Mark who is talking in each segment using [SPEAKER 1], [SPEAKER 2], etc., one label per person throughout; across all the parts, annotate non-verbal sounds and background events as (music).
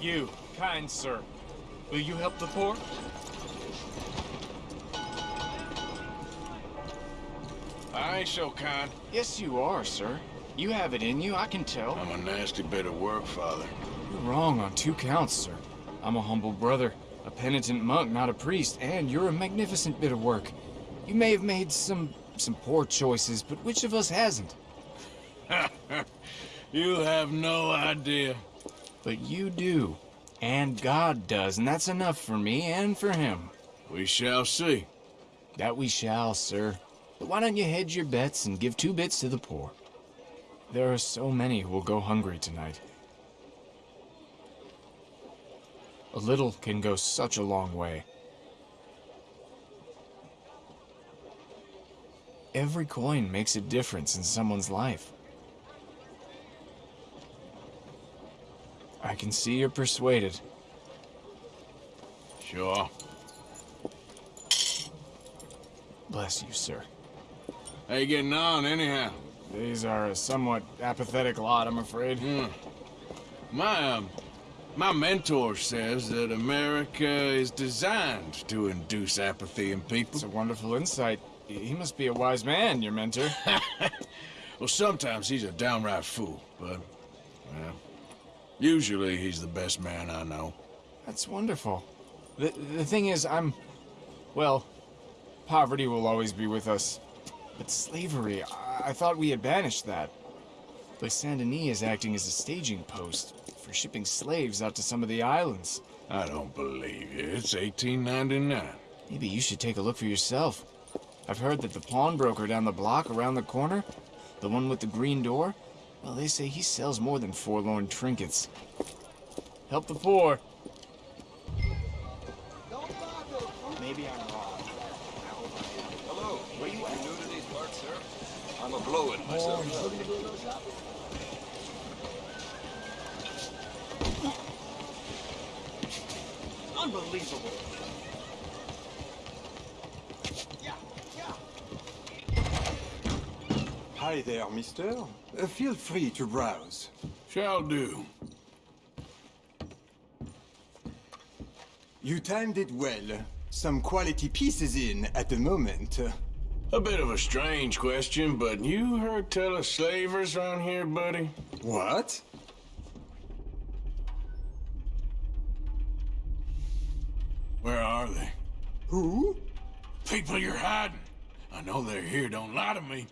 [SPEAKER 1] You, kind sir, will you help the poor?
[SPEAKER 2] I ain't so kind.
[SPEAKER 3] Yes, you are, sir. You have it in you, I can tell.
[SPEAKER 2] I'm a nasty bit of work, Father.
[SPEAKER 3] You're wrong on two counts, sir. I'm a humble brother, a penitent monk, not a priest, and you're a magnificent bit of work. You may have made some some poor choices, but which of us hasn't? (laughs)
[SPEAKER 2] you have no idea.
[SPEAKER 3] But you do. And God does, and that's enough for me and for him.
[SPEAKER 2] We shall see.
[SPEAKER 3] That we shall, sir. But why don't you hedge your bets and give two bits to the poor? There are so many who will go hungry tonight. A little can go such a long way. Every coin makes a difference in someone's life. Can see you're persuaded.
[SPEAKER 2] Sure.
[SPEAKER 3] Bless you, sir.
[SPEAKER 2] How you getting on, anyhow?
[SPEAKER 3] These are a somewhat apathetic lot, I'm afraid.
[SPEAKER 2] Hmm. My, um, my mentor says that America is designed to induce apathy in people.
[SPEAKER 3] It's a wonderful insight. He must be a wise man, your mentor. (laughs)
[SPEAKER 2] well, sometimes he's a downright fool, but, well, usually he's the best man I know.
[SPEAKER 3] That's wonderful. The, the thing is, I'm... Well, poverty will always be with us. But slavery, I, I thought we had banished that. But Saint Denis is acting as a staging post for shipping slaves out to some of the islands.
[SPEAKER 2] I don't believe you. It's 1899.
[SPEAKER 3] Maybe you should take a look for yourself. I've heard that the pawnbroker down the block around the corner, the one with the green door, well, they say he sells more than forlorn trinkets. Help the poor. Maybe I'm wrong.
[SPEAKER 4] Hello. Where you at? new to these parts, sir? I'm a blow-in myself.
[SPEAKER 5] Unbelievable.
[SPEAKER 6] Hi there, mister. Uh, feel free to browse.
[SPEAKER 2] Shall do.
[SPEAKER 6] You timed it well. Some quality pieces in at the moment.
[SPEAKER 2] A bit of a strange question, but you heard tell of slavers around here, buddy?
[SPEAKER 6] What?
[SPEAKER 2] Where are they?
[SPEAKER 6] Who?
[SPEAKER 2] People you're hiding. I know they're here, don't lie to me.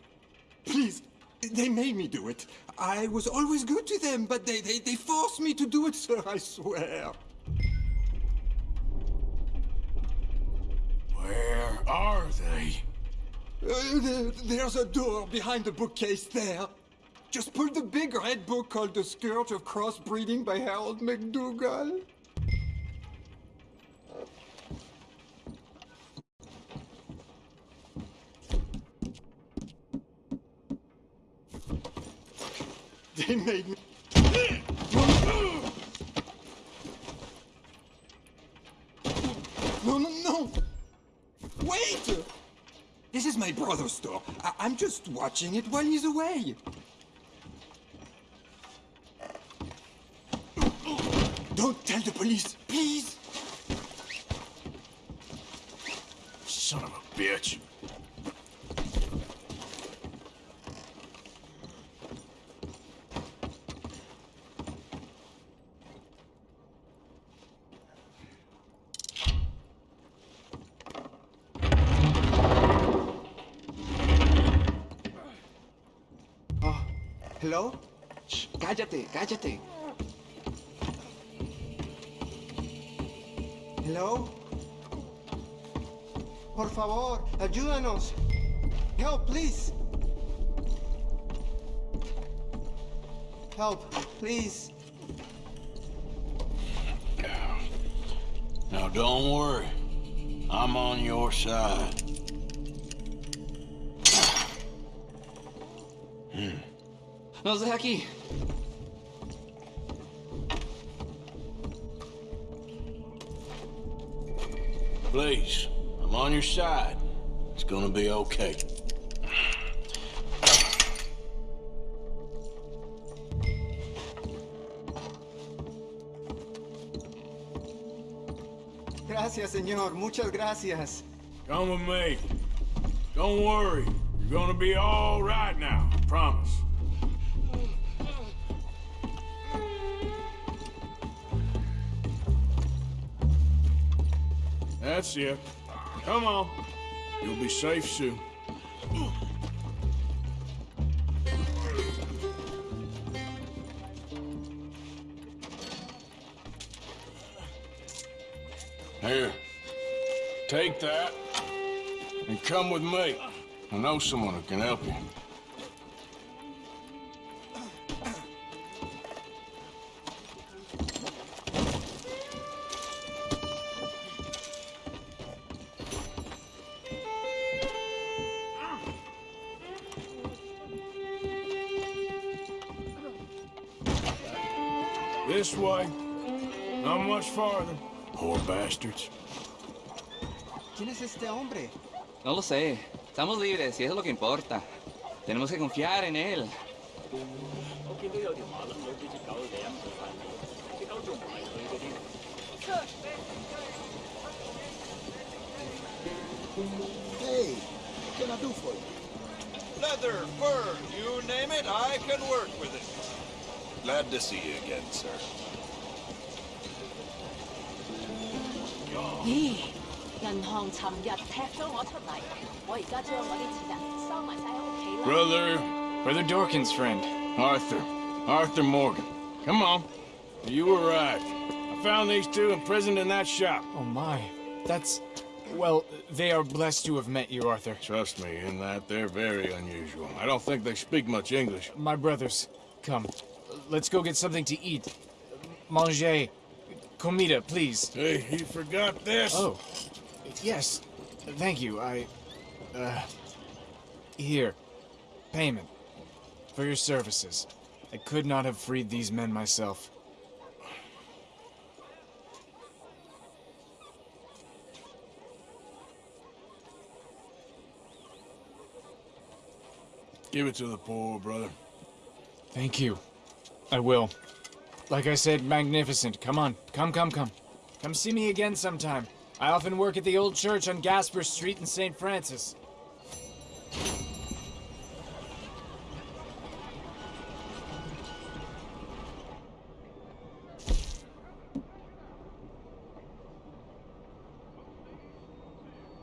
[SPEAKER 6] Please, they made me do it. I was always good to them, but they, they, they forced me to do it, (laughs) sir, I swear.
[SPEAKER 2] Where are they?
[SPEAKER 6] Uh, there, there's a door behind the bookcase there. Just pull the big red book called The Scourge of Crossbreeding by Harold McDougall. They made me... No, no, no! Wait! This is my brother's store. I I'm just watching it while he's away. Don't tell the police, please!
[SPEAKER 2] Son of a bitch.
[SPEAKER 6] Hello?
[SPEAKER 5] Shh, cállate, cállate.
[SPEAKER 6] Hello?
[SPEAKER 5] Por favor, ayúdanos. Help, please. Help, please.
[SPEAKER 2] Now don't worry. I'm on your side.
[SPEAKER 5] Nos deja aquí.
[SPEAKER 2] Please, I'm on your side. It's gonna be okay.
[SPEAKER 5] Gracias, señor. Muchas gracias.
[SPEAKER 2] Come with me. Don't worry. You're gonna be all right now. I promise. That's it. Come on. You'll be safe soon. Here. Take that and come with me. I know someone who can help you. This way. Not much farther. Poor bastards.
[SPEAKER 5] ¿Quién es este hombre? No lo sé. Estamos libres y eso es lo que importa. Tenemos que confiar en él.
[SPEAKER 7] Hey, what can I do for you?
[SPEAKER 4] Leather, fur, you name it, I can work with it. Glad to see you again, sir.
[SPEAKER 2] Brother,
[SPEAKER 3] Brother Dorkins' friend,
[SPEAKER 2] Arthur, Arthur Morgan. Come on, you arrived. I found these two imprisoned in that shop.
[SPEAKER 3] Oh my, that's. Well, they are blessed to have met you, Arthur.
[SPEAKER 2] Trust me, in that they're very unusual. I don't think they speak much English.
[SPEAKER 3] My brothers, come. Let's go get something to eat. Manger. Comida, please.
[SPEAKER 2] Hey, you forgot this?
[SPEAKER 3] Oh. Yes. Thank you. I. Uh. Here. Payment. For your services. I could not have freed these men myself.
[SPEAKER 2] Give it to the poor, brother.
[SPEAKER 3] Thank you. I will. Like I said, magnificent. Come on. Come, come, come. Come see me again sometime. I often work at the old church on Gasper Street in St. Francis.